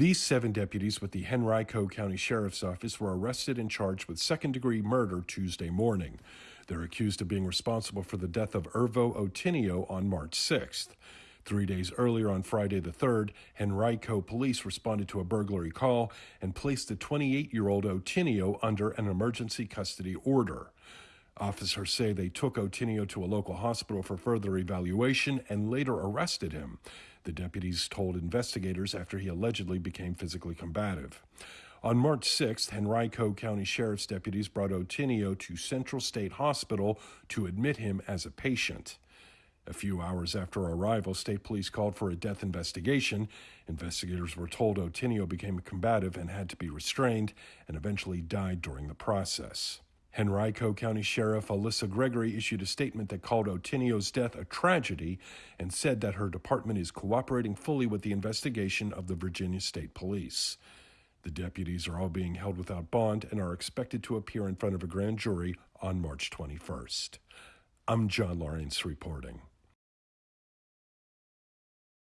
These seven deputies with the Henrico County Sheriff's Office were arrested and charged with second degree murder Tuesday morning. They're accused of being responsible for the death of Irvo Otieno on March 6th. Three days earlier, on Friday the 3rd, Henrico police responded to a burglary call and placed the 28 year old Otieno under an emergency custody order. Officers say they took Otieno to a local hospital for further evaluation and later arrested him. The deputies told investigators after he allegedly became physically combative. On March 6th, Henrico County Sheriff's deputies brought Otieno to Central State Hospital to admit him as a patient. A few hours after arrival, state police called for a death investigation. Investigators were told Otieno became combative and had to be restrained and eventually died during the process. Henrico County Sheriff Alisa Gregory issued a statement that called Otieno's death a tragedy and said that her department is cooperating fully with the investigation of the Virginia State Police. The deputies are all being held without bond and are expected to appear in front of a grand jury on March 21st. I'm John Lawrence reporting.